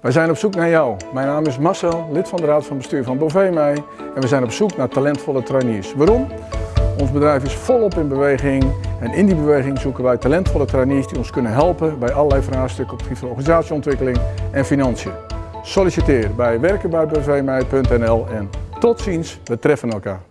Wij zijn op zoek naar jou. Mijn naam is Marcel, lid van de Raad van Bestuur van Bovemei. en we zijn op zoek naar talentvolle trainees. Waarom? Ons bedrijf is volop in beweging en in die beweging zoeken wij talentvolle trainees die ons kunnen helpen bij allerlei vraagstukken op het gebied van organisatieontwikkeling en financiën. Solliciteer bij werkenbijbvmij.nl en tot ziens, we treffen elkaar.